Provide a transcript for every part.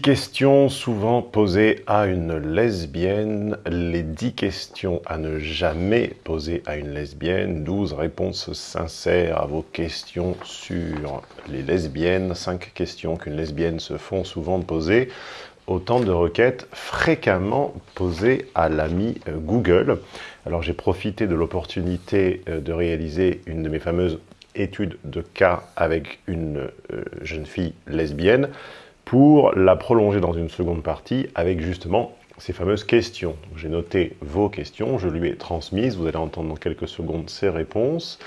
Questions souvent posées à une lesbienne, les dix questions à ne jamais poser à une lesbienne, douze réponses sincères à vos questions sur les lesbiennes, cinq questions qu'une lesbienne se font souvent poser, autant de requêtes fréquemment posées à l'ami euh, Google. Alors j'ai profité de l'opportunité euh, de réaliser une de mes fameuses études de cas avec une euh, jeune fille lesbienne, pour la prolonger dans une seconde partie avec justement ces fameuses questions. J'ai noté vos questions, je lui ai transmises, vous allez entendre dans quelques secondes ces réponses.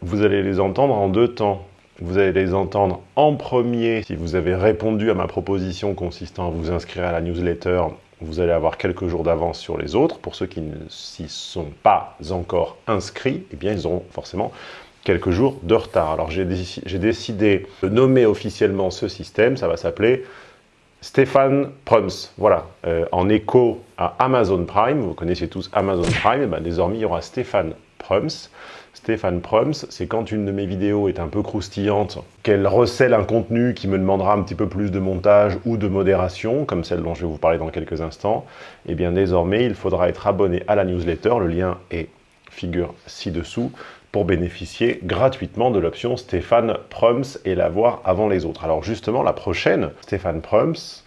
Vous allez les entendre en deux temps. Vous allez les entendre en premier si vous avez répondu à ma proposition consistant à vous inscrire à la newsletter vous allez avoir quelques jours d'avance sur les autres. Pour ceux qui ne s'y sont pas encore inscrits, eh bien, ils auront forcément quelques jours de retard. Alors j'ai décidé de nommer officiellement ce système, ça va s'appeler Stéphane Prums. Voilà, euh, en écho à Amazon Prime, vous connaissez tous Amazon Prime, ben, désormais il y aura Stéphane Prums. Stéphane Prums, c'est quand une de mes vidéos est un peu croustillante, qu'elle recèle un contenu qui me demandera un petit peu plus de montage ou de modération, comme celle dont je vais vous parler dans quelques instants, et eh bien désormais il faudra être abonné à la newsletter, le lien est figure ci-dessous, pour bénéficier gratuitement de l'option Stéphane Prums et la voir avant les autres. Alors justement, la prochaine, Stéphane Prums,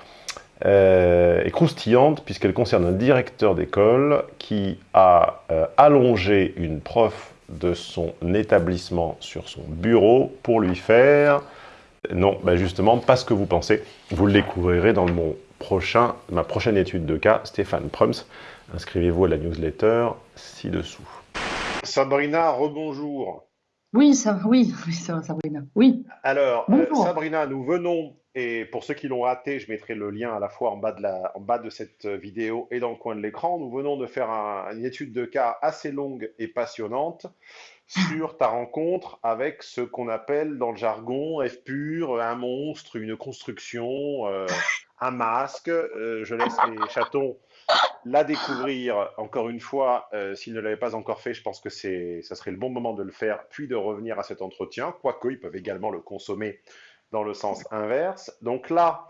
euh, est croustillante puisqu'elle concerne un directeur d'école qui a euh, allongé une prof de son établissement sur son bureau pour lui faire... Non, bah justement, pas ce que vous pensez. Vous le découvrirez dans mon prochain, ma prochaine étude de cas, Stéphane Prums. Inscrivez-vous à la newsletter ci-dessous. Sabrina, rebonjour. Oui, ça, oui, oui, ça Sabrina. Oui. Alors, euh, Sabrina, nous venons, et pour ceux qui l'ont raté, je mettrai le lien à la fois en bas de, la, en bas de cette vidéo et dans le coin de l'écran. Nous venons de faire une étude de cas assez longue et passionnante sur ta rencontre avec ce qu'on appelle dans le jargon F pur, un monstre, une construction, euh, un masque. Euh, je laisse les chatons la découvrir encore une fois. Euh, S'ils ne l'avaient pas encore fait, je pense que ça serait le bon moment de le faire, puis de revenir à cet entretien, quoique ils peuvent également le consommer dans le sens inverse. Donc là,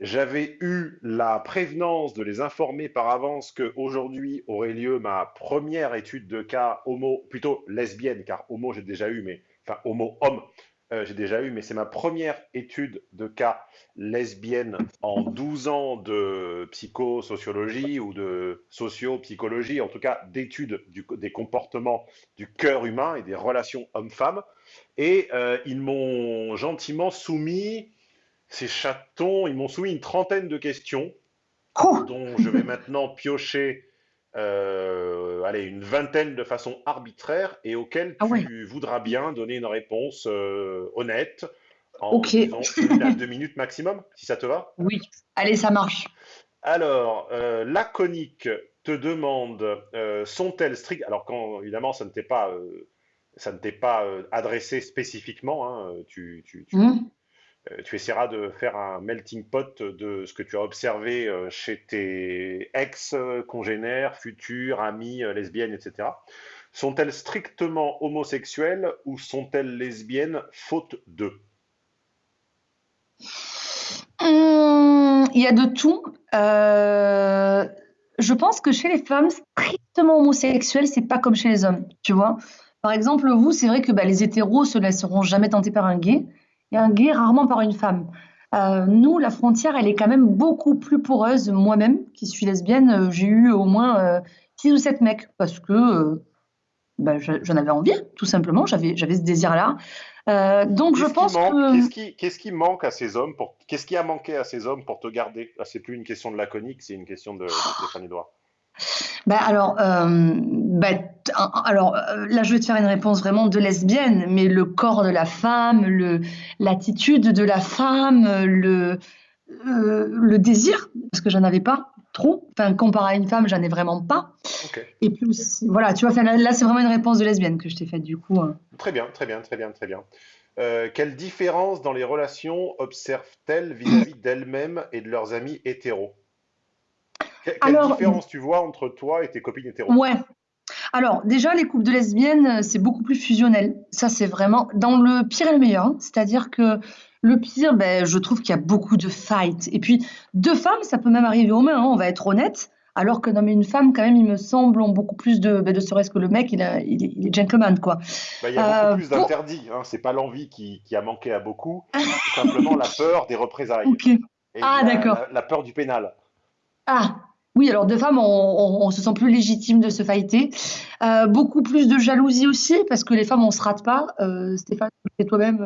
j'avais eu la prévenance de les informer par avance qu'aujourd'hui aurait lieu ma première étude de cas homo, plutôt lesbienne, car homo j'ai déjà eu, mais enfin homo-homme, euh, j'ai déjà eu, mais c'est ma première étude de cas lesbienne en 12 ans de psychosociologie ou de socio-psychologie, en tout cas d'études des comportements du cœur humain et des relations hommes-femmes. Et euh, ils m'ont gentiment soumis, ces chatons, ils m'ont soumis une trentaine de questions oh dont je vais maintenant piocher euh, allez, une vingtaine de façon arbitraire et auxquelles ah tu voudras bien donner une réponse euh, honnête en une à deux minutes maximum, si ça te va. Oui, allez, ça marche. Alors, euh, la conique te demande sont-elles strictes? Alors, quand évidemment, ça ne t'est pas, ça ne t'est pas adressé spécifiquement, hein, tu, tu, mmh. Euh, tu essaieras de faire un melting pot de ce que tu as observé euh, chez tes ex-congénères, futures, amies, euh, lesbiennes, etc. Sont-elles strictement homosexuelles ou sont-elles lesbiennes faute d'eux hum, Il y a de tout. je pense que chez les femmes, strictement homosexuelles, c'est pas comme chez les hommes, tu vois. Par exemple, vous, c'est vrai que bah, les hétéros se laisseront jamais tenter par un gay et un gay rarement par une femme. Euh, nous, la frontière, elle est quand même beaucoup plus poreuse. Moi-même, qui suis lesbienne, euh, j'ai eu au moins 6 euh, ou 7 mecs parce que bah, j'en avais envie, tout simplement. J'avais, j'avais ce désir-là. donc, je pense que. Qu'est-ce qui, qu'est-ce qui, manque à ces hommes pour... Qu'est-ce qui a manqué à ces hommes pour te garder? Ah, C'est plus une question de laconique, c'est une question de, de Stéphane Edouard. Bah alors, euh, bah, alors euh, là, je vais te faire une réponse vraiment de lesbienne, mais le corps de la femme, le, l'attitude de la femme, le, euh, le désir, parce que j'en avais pas trop. Enfin, comparé à une femme, j'en ai vraiment pas. Et plus, voilà, tu vois, là, là c'est vraiment une réponse de lesbienne que je t'ai faite du coup. Hein. Très bien, très bien, très bien, très bien. quelle différence dans les relations observent-elles vis-à-vis d'elles-mêmes et de leurs amis hétéros? Quelle différence tu vois entre toi et tes copines hétéro? Ouais. Alors, déjà, les couples de lesbiennes, c'est beaucoup plus fusionnel. Ça, c'est vraiment dans le pire et le meilleur. Hein. C'est-à-dire que Le pire, ben, je trouve qu'il y a beaucoup de fights. Et puis, deux femmes, ça peut même arriver aux mains, hein, on va être honnête. Alors que non, mais une femme, quand même, il me semble, ont beaucoup plus de, ben, de serait-ce que le mec, il, a, il, est, il est gentleman, quoi. Bah, il y a beaucoup Euh, plus pour... d'interdits. Hein. C'est pas l'envie qui, qui a manqué à beaucoup, simplement la peur des représailles Ok. et Ah, d'accord. la- la peur du pénal. Ah, oui, alors deux femmes, on, se sent plus légitime de se fighter. Euh, beaucoup plus de jalousie aussi, parce que les femmes, on se rate pas. Euh, Stéphane, c'est toi-même.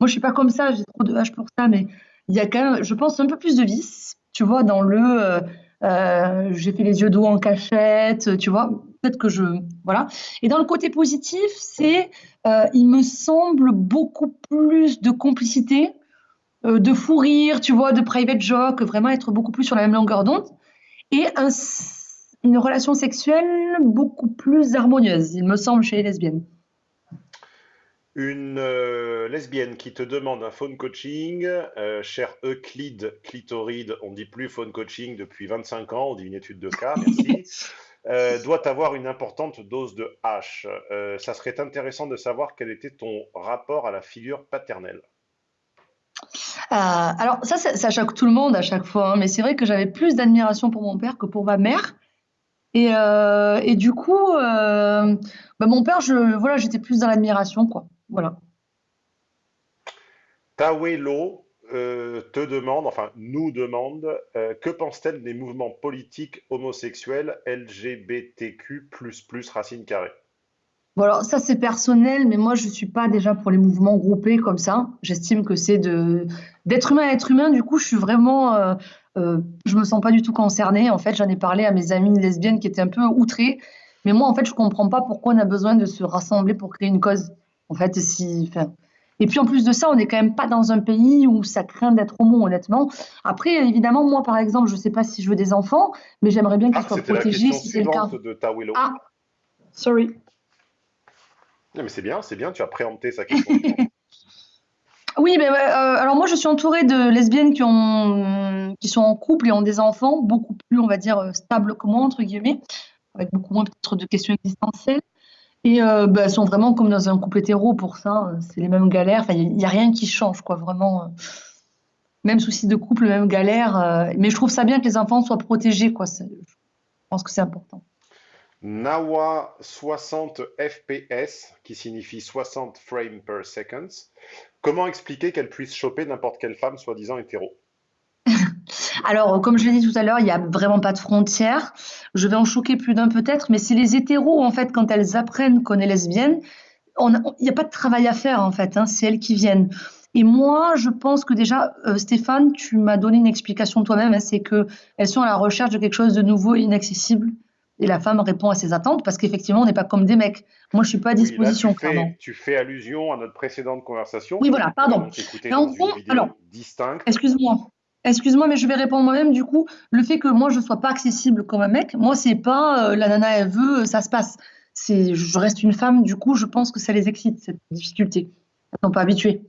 Moi, je suis pas comme ça, j'ai trop de hache pour ça, mais il y a quand même, je pense, un peu plus de vice, tu vois, dans le euh, euh, j'ai fait les yeux d'eau en cachette, tu vois. Peut-être que je. Voilà. Et dans le côté positif, c'est, il me semble, beaucoup plus de complicité de fou rire, tu vois, de private joke, vraiment être beaucoup plus sur la même longueur d'onde, et un une relation sexuelle beaucoup plus harmonieuse, il me semble, chez les lesbiennes. Une euh, lesbienne qui te demande un phone coaching, euh, cher Euclide Clitoride, on dit plus phone coaching depuis 25 ans, on dit une étude de cas, merci, euh, doit avoir une importante dose de H. Ça serait intéressant de savoir quel était ton rapport à la figure paternelle. Euh, alors ça, ça, choque tout le monde à chaque fois, hein, mais c'est vrai que j'avais plus d'admiration pour mon père que pour ma mère. Et, euh, du coup, euh, bah, mon père, voilà, j'étais plus dans l'admiration, quoi. Voilà. Tawelo te demande, enfin nous demande, que pense-t-elle des mouvements politiques homosexuels LGBTQ++ racine carrée? Alors ça c'est personnel, mais moi je suis pas déjà pour les mouvements groupés comme ça. J'estime que c'est de d'être humain à être humain. Du coup, je suis vraiment, euh, euh, je me sens pas du tout concernée. En fait, j'en ai parlé à mes amies lesbiennes qui étaient un peu outrées. Mais moi, en fait, je comprends pas pourquoi on a besoin de se rassembler pour créer une cause. En fait, si. Et puis en plus de ça, on n'est quand même pas dans un pays où ça craint d'être homo, honnêtement. Après, évidemment, moi par exemple, je sais pas si je veux des enfants, mais j'aimerais bien qu'ils Ah, soient protégés si c'est le cas. de Tawelo. Ah, sorry. Mais c'est bien, c'est bien, tu as préempté sa question. Oui, mais euh, alors moi je suis entourée de lesbiennes qui ont, qui sont en couple et ont des enfants, beaucoup plus, on va dire, euh, stables que moi, entre guillemets, avec beaucoup moins de questions existentielles. Et euh, bah, elles sont vraiment comme dans un couple hétéro pour ça, c'est les mêmes galères, enfin, il n'y a, rien qui change, quoi, vraiment. même souci de couple, même galère. mais je trouve ça bien que les enfants soient protégés, quoi. Je pense que c'est important. Nawa 60 FPS, qui signifie 60 frames per second. Comment expliquer qu'elle puisse choper n'importe quelle femme soi-disant hétéro? Alors, euh, comme je l'ai dit tout à l'heure, il n'y a vraiment pas de frontières. Je vais en choquer plus d'un peut-être, mais c'est les hétéros, en fait, quand elles apprennent qu'on est lesbienne, il n'y a pas de travail à faire, en fait, hein, c'est elles qui viennent. Et moi, je pense que déjà, euh, Stéphane, tu m'as donné une explication toi-même, hein, c'est que elles sont à la recherche de quelque chose de nouveau et inaccessible. Et la femme répond à ses attentes parce qu'effectivement, on n'est pas comme des mecs. Moi, je suis pas à Oui, là, tu disposition, clairement. fais, tu fais allusion à notre précédente conversation Oui, voilà, pardon. Mais en gros, alors. Excuse-moi. Excuse-moi, mais je vais répondre moi-même. Du coup, le fait que moi, je ne sois pas accessible comme un mec, moi, c'est pas euh, la nana, elle veut, euh, ça se passe. C'est, je reste une femme, du coup, je pense que ça les excite, cette difficulté. Elles sont pas habituées.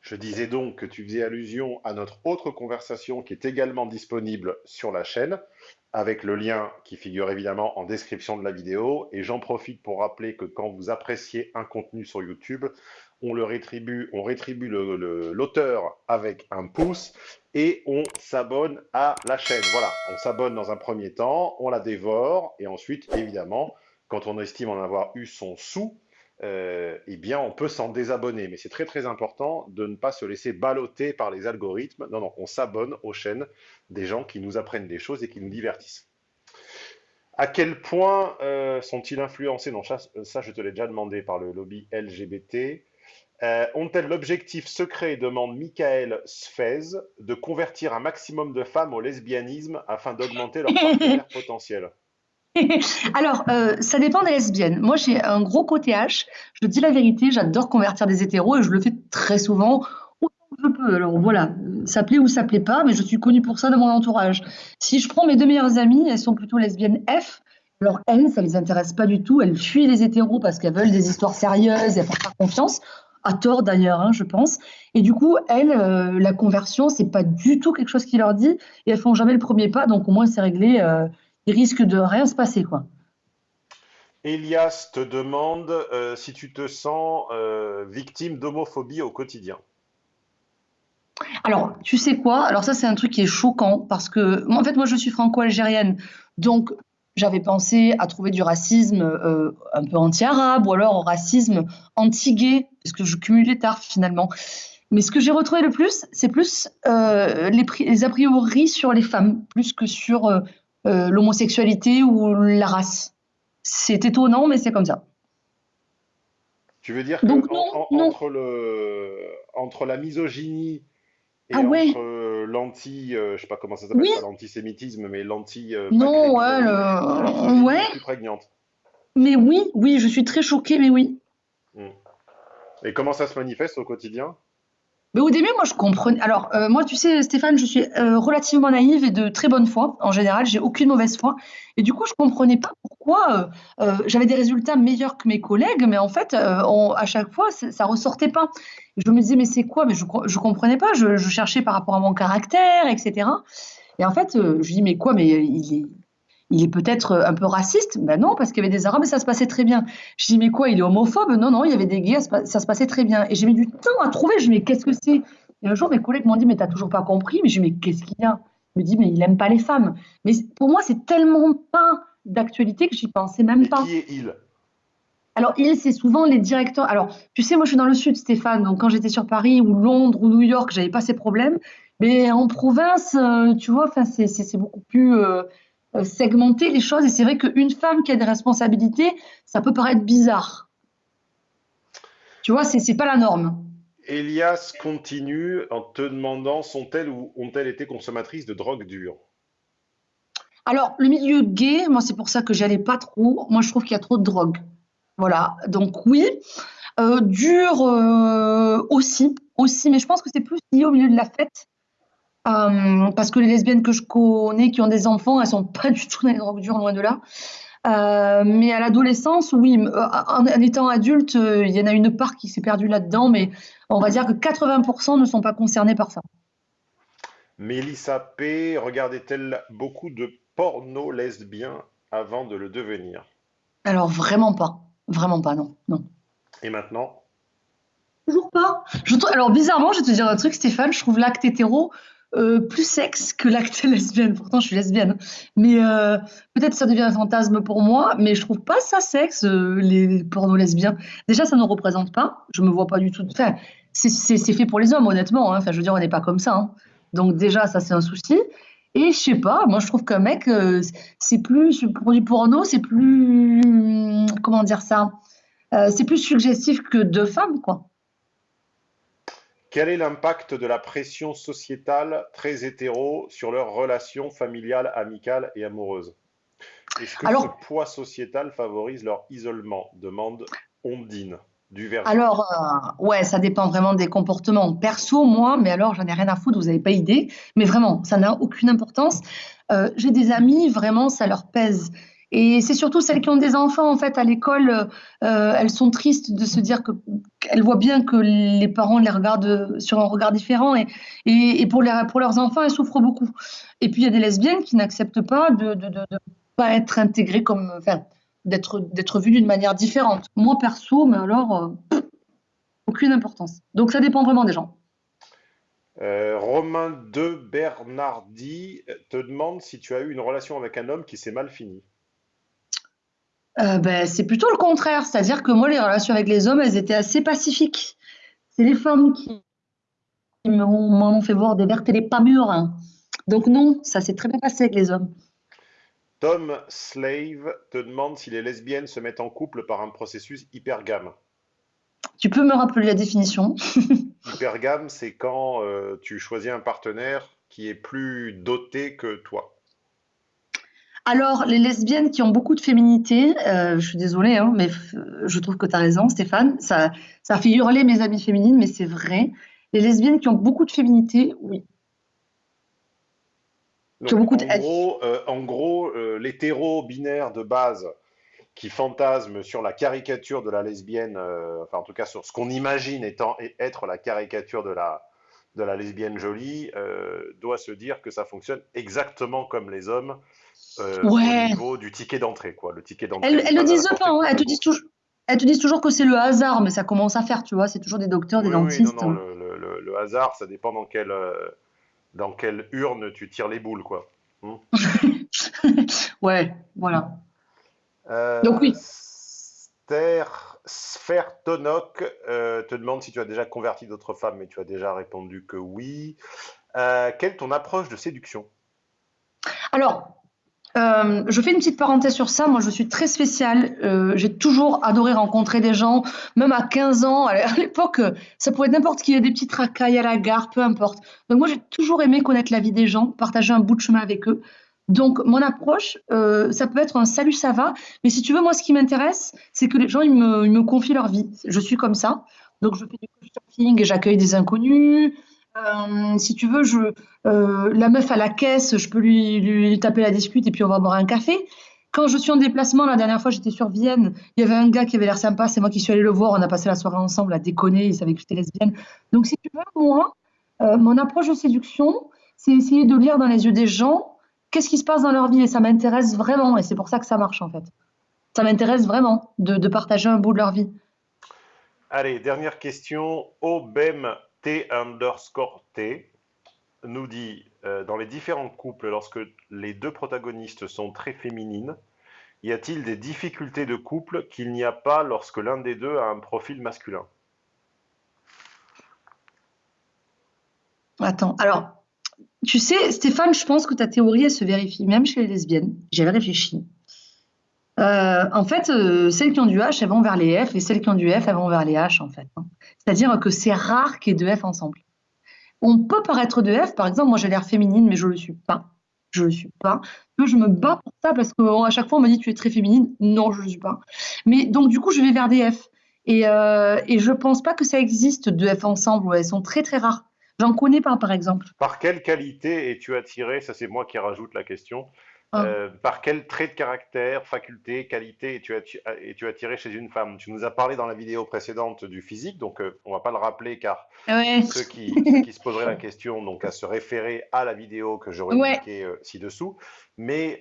Je disais donc que tu faisais allusion à notre autre conversation qui est également disponible sur la chaîne, avec le lien qui figure évidemment en description de la vidéo. Et j'en profite pour rappeler que quand vous appréciez un contenu sur YouTube, on le rétribue, on rétribue l'auteur avec un pouce et on s'abonne à la chaîne. Voilà, on s'abonne dans un premier temps, on la dévore et ensuite, évidemment, quand on estime en avoir eu son sou, euh, eh bien, on peut s'en désabonner. Mais c'est très très important de ne pas se laisser balloter par les algorithmes. Non, non, on s'abonne aux chaînes des gens qui nous apprennent des choses et qui nous divertissent. À quel point euh, sont-ils influencés? Non, ça, je te l'ai déjà demandé par le lobby LGBT. Euh, Ont-elles l'objectif secret, demande Michael Sfez, de convertir un maximum de femmes au lesbianisme afin d'augmenter leur partenaire potentiel? Alors, euh, ça dépend des lesbiennes. Moi, j'ai un gros côté H. Je dis la vérité, j'adore convertir des hétéros et je le fais très souvent, je peux. Alors voilà, ça plaît ou ça plaît pas, mais je suis connue pour ça dans mon entourage. Si je prends mes deux meilleures amies, elles sont plutôt lesbiennes F. Alors elles, ça les intéresse pas du tout. Elles fuient les hétéros parce qu'elles veulent des histoires sérieuses, elles font confiance. À tort d'ailleurs, hein, je pense. Et du coup, elles, euh, la conversion, c'est pas du tout quelque chose qui leur dit et elles font jamais le premier pas. Donc au moins, c'est réglé. euh, il risque de rien se passer, quoi. Elias te demande euh, si tu te sens euh, victime d'homophobie au quotidien. Alors, tu sais quoi? Alors ça, c'est un truc qui est choquant parce que, moi, en fait, moi, je suis franco-algérienne, donc j'avais pensé à trouver du racisme euh, un peu anti-arabe ou alors au racisme anti-gay, parce que je cumule les tards finalement. Mais ce que j'ai retrouvé le plus, c'est plus euh, les, les, a priori sur les femmes, plus que sur euh, euh, l'homosexualité ou la race. C'est étonnant, mais c'est comme ça. Tu veux dire que Donc non, en- en- non. entre le, entre la misogynie Ah et entre euh, l'anti, euh, je sais pas comment ça s'appelle, oui, l'antisémitisme, mais non, ouais, l'anti-maghrébinophobie, la le- misogynie ouais, est plus prégnante. mais oui, oui, je suis très choquée, mais oui. Mm. Et comment ça se manifeste au quotidien? Mais au début, moi, je comprenais. Alors, euh, moi, tu sais, Stéphane, je suis euh, relativement naïve et de très bonne foi. En général, j'ai aucune mauvaise foi. Et du coup, je comprenais pas pourquoi euh, j'avais des résultats meilleurs que mes collègues, mais en fait, à chaque fois, ça, ça ressortait pas. Je me disais, mais c'est quoi? Mais je, je comprenais pas. Je, je cherchais par rapport à mon caractère, etc. Et en fait, je dis, mais quoi? Mais il est, il est peut-être un peu raciste? Ben non, parce qu'il y avait des Arabes et ça se passait très bien. Je dis, mais quoi, il est homophobe? Non, non, il y avait des gays, ça se passait très bien. Et j'ai mis du temps à trouver. Je dis, mais qu'est-ce que c'est? Et un jour, mes collègues m'ont dit, mais t'as toujours pas compris? Mais je dis, mais qu'est-ce qu'il y a? Il me dit, mais il aime pas les femmes. Mais pour moi, c'est tellement pas d'actualité que j'y pensais même Et pas. qui est il? Alors, il, c'est souvent les directeurs. Alors, tu sais, moi, je suis dans le sud, Stéphane. Donc, quand j'étais sur Paris ou Londres ou New York, j'avais pas ces problèmes. Mais en province, euh, tu vois, c'est beaucoup plus euh, euh, segmenté les choses. Et c'est vrai qu'une femme qui a des responsabilités, ça peut paraître bizarre. Tu vois, c'est pas la norme. Elias continue en te demandant sont-elles ou ont-elles été consommatrices de drogue dure? Alors, le milieu gay, moi, c'est pour ça que j'y allais pas trop. Moi, je trouve qu'il y a trop de drogue. Voilà. Donc, oui. Euh, dur euh, aussi, aussi, mais je pense que c'est plus lié au milieu de la fête. Euh, parce que les lesbiennes que je connais qui ont des enfants, elles sont pas du tout dans les drogues dures, loin de là. Euh, mais à l'adolescence, oui, euh, en, en étant adulte, il y en a une part qui s'est perdue là-dedans, mais on va dire que 80% ne sont pas concernés par ça. Mélissa P. regardait-elle beaucoup de porno lesbien avant de le devenir? Alors vraiment pas, vraiment pas, non, non. Et maintenant? Toujours pas. Je Alors bizarrement, je vais te dire un truc, Stéphane, je trouve l'acte hétéro euh, plus sexe que l'acte lesbienne. Pourtant, je suis lesbienne. Mais euh, peut-être ça devient un fantasme pour moi, mais je trouve pas ça sexe, euh, les, pornos lesbiens. Déjà, ça ne représente pas. Je me vois pas du tout. Enfin, c'est fait pour les hommes, honnêtement. hein. Enfin, je veux dire, on n'est pas comme ça. hein. Donc déjà, ça, c'est un souci. Et je sais pas, moi, je trouve qu'un mec, euh, c'est plus, pour du porno, c'est plus, comment dire ça? Euh, c'est plus suggestif que deux femmes, quoi. Quel est l'impact de la pression sociétale très hétéro sur leurs relations familiales, amicales et amoureuses? Est-ce que ce Alors, poids sociétal favorise leur isolement? Demande Ondine, du Verger. Alors, euh, ouais, ça dépend vraiment des comportements. Perso, moi, mais alors j'en ai rien à foutre, vous n'avez pas idée. Mais vraiment, ça n'a aucune importance. Euh, j'ai des amis, vraiment, ça leur pèse. Et c'est surtout celles qui ont des enfants, en fait, à l'école, euh, elles sont tristes de se dire que qu'elles voient bien que les parents les regardent sur un regard différent. Et, pour, leurs enfants, elles souffrent beaucoup. Et puis, il y a des lesbiennes qui n'acceptent pas de, de pas être intégrées comme, enfin, d'être d'être vues d'une manière différente. Moi, perso, mais alors. euh, aucune importance. Donc ça dépend vraiment des gens. Euh, Romain de Bernardi te demande si tu as eu une relation avec un homme qui s'est mal fini. Euh, ben, c'est plutôt le contraire, c'est-à-dire que moi, les relations avec les hommes, elles étaient assez pacifiques. C'est les femmes qui m'ont m'ont fait voir des vertes et des pas mûres. hein. Donc non, ça s'est très bien passé avec les hommes. Tom Slave te demande si les lesbiennes se mettent en couple par un processus hypergame. Tu peux me rappeler la définition? Hypergame, c'est quand euh, tu choisis un partenaire qui est plus doté que toi. Alors, les lesbiennes qui ont beaucoup de féminité, euh, je suis désolée, hein, mais f- je trouve que tu as raison, Stéphane, ça, ça fait hurler mes amies féminines, mais c'est vrai. Les lesbiennes qui ont beaucoup de féminité, oui, qui ont Donc, beaucoup de... en gros, euh, en gros euh, l'hétéro binaire de base qui fantasme sur la caricature de la lesbienne, euh, enfin en tout cas sur ce qu'on imagine étant être la caricature de la, de la lesbienne jolie, euh, doit se dire que ça fonctionne exactement comme les hommes euh, au niveau du ticket d'entrée, quoi. Le ticket d'entrée elles, elles le disent pas, hein, elles le te disent toujours, elles te disent toujours que c'est le hasard, mais ça commence à faire, tu vois, c'est toujours des docteurs, des Oui, oui, non, dentistes. non, le, le- le- le, hasard, ça dépend dans quelle, dans quelle urne tu tires les boules, quoi. Hmm. ouais, voilà. Donc oui. Sphère Tonok te demande si tu as déjà converti d'autres femmes, mais tu as déjà répondu que oui. quelle est ton approche de séduction? Alors, euh, je fais une petite parenthèse sur ça. Moi, je suis très spéciale. Euh, j'ai toujours adoré rencontrer des gens, même à 15 ans. À l'époque, ça pouvait être n'importe qui, des petites racailles à la gare, peu importe. Donc, moi, j'ai toujours aimé connaître la vie des gens, partager un bout de chemin avec eux. Donc, mon approche, euh, ça peut être un salut, ça va. Mais si tu veux, moi, ce qui m'intéresse, c'est que les gens, ils me, ils me confient leur vie. Je suis comme ça. Donc, je fais du surfing et j'accueille des inconnus. Euh, si tu veux, euh, la meuf à la caisse, je peux lui, taper la discute et puis on va boire un café. Quand je suis en déplacement, la dernière fois j'étais sur Vienne, il y avait un gars qui avait l'air sympa, c'est moi qui suis allée le voir, on a passé la soirée ensemble à déconner, il savait que j'étais lesbienne. Donc si tu veux, moi, euh, mon approche de séduction, c'est essayer de lire dans les yeux des gens qu'est-ce qui se passe dans leur vie et ça m'intéresse vraiment et c'est pour ça que ça marche en fait. Ça m'intéresse vraiment de, de, partager un bout de leur vie. Allez, dernière question. Obem T underscore T nous dit euh, dans les différents couples, lorsque les deux protagonistes sont très féminines, y a-t-il des difficultés de couple qu'il n'y a pas lorsque l'un des deux a un profil masculin? Attends, alors, tu sais, Stéphane, je pense que ta théorie, elle se vérifie même chez les lesbiennes. J'avais réfléchi. Euh, en fait, euh, celles qui ont du H, elles vont vers les F, et celles qui ont du F, elles vont vers les H, en fait. Hein. C'est-à-dire que c'est rare qu'il y ait deux F ensemble. On peut paraître de F, par exemple, moi j'ai l'air féminine, mais je ne le suis pas. Je ne le suis pas. Je me bats pour ça parce qu'à chaque fois on me dit tu es très féminine. Non, je ne le suis pas. Mais donc du coup, je vais vers des F. Et, euh, je ne pense pas que ça existe deux F ensemble. elles sont très très rares. J'en connais pas, par exemple. Par quelle qualité es-tu attiré Ça, c'est moi qui rajoute la question. Ah. Euh, par quel trait de caractère, faculté, qualité es-tu es attiré chez une femme? Tu nous as parlé dans la vidéo précédente du physique, donc euh, on va pas le rappeler car ceux, qui, se poseraient la question donc à se référer à la vidéo que j'aurais ouais. Euh, ci-dessous. Mais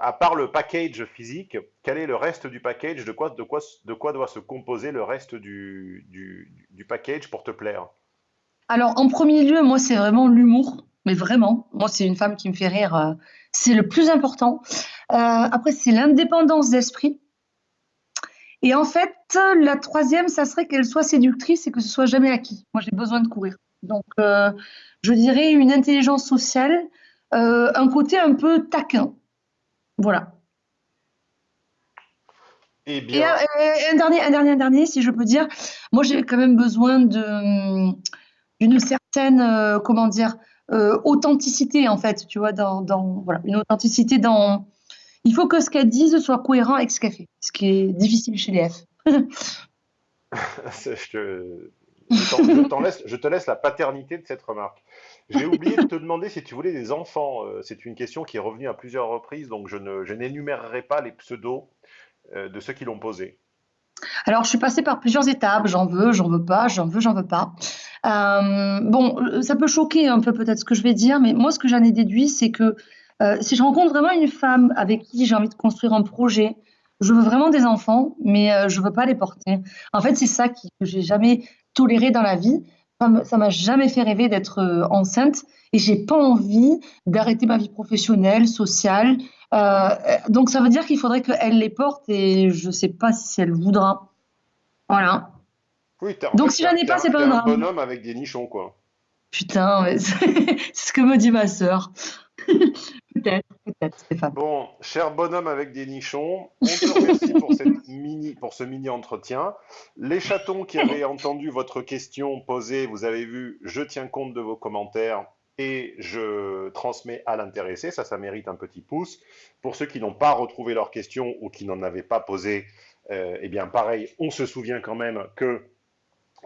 à part le package physique, quel est le reste du package? De quoi, de quoi, de quoi doit se composer le reste du, du, du package pour te plaire? Alors en premier lieu, moi c'est vraiment l'humour mais vraiment, moi, c'est une femme qui me fait rire. Euh, c'est le plus important. Euh, après, c'est l'indépendance d'esprit. Et en fait, la troisième, ça serait qu'elle soit séductrice et que ce soit jamais acquis. Moi, j'ai besoin de courir. Donc, euh, je dirais une intelligence sociale, un côté un peu taquin. Voilà. Et, bien... un, dernier, un dernier, un dernier, si je peux dire. Moi, j'ai quand même besoin de d'une certaine, comment dire, euh, authenticité en fait, tu vois, dans, dans, voilà, une authenticité dans. Il faut que ce qu'elle dise soit cohérent avec ce qu'elle fait, ce qui est difficile chez les F. je, laisse, je te laisse la paternité de cette remarque. J'ai oublié de te demander si tu voulais des enfants. Euh, c'est une question qui est revenue à plusieurs reprises, donc je n'énumérerai pas les pseudos euh, de ceux qui l'ont posé. Alors, je suis passée par plusieurs étapes. J'en veux, j'en veux pas, j'en veux, j'en veux pas. Euh, bon, ça peut choquer un peu peut-être ce que je vais dire, mais moi, ce que j'en ai déduit, c'est que euh, si je rencontre vraiment une femme avec qui j'ai envie de construire un projet, je veux vraiment des enfants, mais euh, je veux pas les porter. En fait, c'est ça que j'ai jamais toléré dans la vie. Ça m'a jamais fait rêver d'être enceinte et j'ai pas envie d'arrêter ma vie professionnelle, sociale. Donc ça veut dire qu'il faudrait qu'elle les porte et je sais pas si elle voudra. Voilà. Donc si j'en ai pas, c'est pas un drame. un bonhomme avec des nichons, quoi. Putain, c'est ce que me dit ma sœur. peut-être, peut-être, Stéphane. Bon, cher bonhomme avec des nichons, on te remercie pour, cette mini, pour ce mini entretien. Les chatons qui avaient entendu votre question posée, vous avez vu, je tiens compte de vos commentaires et je transmets à l'intéressé. Ça, ça mérite un petit pouce. Pour ceux qui n'ont pas retrouvé leur question ou qui n'en avaient pas posé, euh, eh bien, pareil, on se souvient quand même que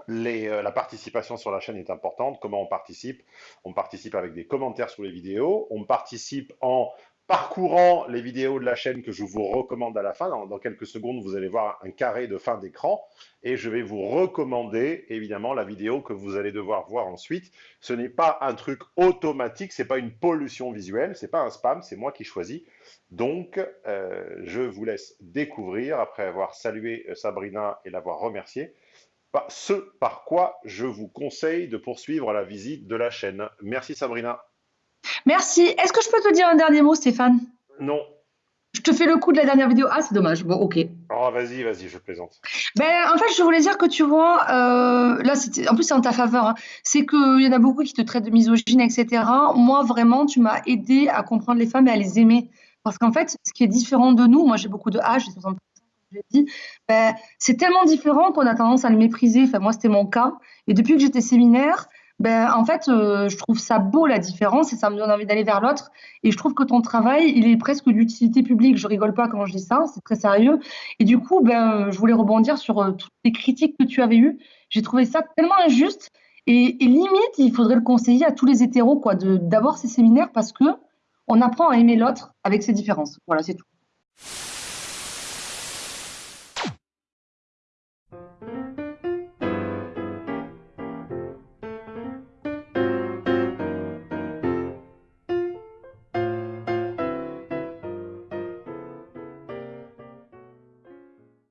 euh, la participation sur la chaîne est importante. Comment on participe? On participe avec des commentaires sous les vidéos. On participe en parcourant les vidéos de la chaîne que je vous recommande à la fin. Dans, quelques secondes, vous allez voir un carré de fin d'écran et je vais vous recommander évidemment la vidéo que vous allez devoir voir ensuite. Ce n'est pas un truc automatique, c'est pas une pollution visuelle, c'est pas un spam, c'est moi qui choisis. Donc, euh, je vous laisse découvrir après avoir salué euh, Sabrina et l'avoir remerciée. ce par quoi je vous conseille de poursuivre la visite de la chaîne. Merci Sabrina. Merci. Est-ce que je peux te dire un dernier mot, Stéphane? Non. Je te fais le coup de la dernière vidéo. Ah, c'est dommage. Bon, ok. Oh, vas-y, vas-y, je plaisante. Ben, en fait, je voulais dire que tu vois, euh, là, en plus, c'est en ta faveur. hein. C'est qu'il y en a beaucoup qui te traitent de misogyne, etc. Moi, vraiment, tu m'as aidé à comprendre les femmes et à les aimer. Parce qu'en fait, ce qui est différent de nous, moi, j'ai beaucoup de âge, j'ai 60 comme j'ai dit, ben, c'est tellement différent qu'on a tendance à le mépriser. Enfin, moi, c'était mon cas. Et depuis que j'étais séminaire, ben, en fait, euh, je trouve ça beau la différence et ça me donne envie d'aller vers l'autre. Et je trouve que ton travail, il est presque d'utilité publique. Je rigole pas quand je dis ça, c'est très sérieux. Et du coup, ben, je voulais rebondir sur euh, toutes les critiques que tu avais eues. J'ai trouvé ça tellement injuste. Et, limite, il faudrait le conseiller à tous les hétéros, quoi, d'avoir ces séminaires parce que on apprend à aimer l'autre avec ses différences. Voilà, c'est tout.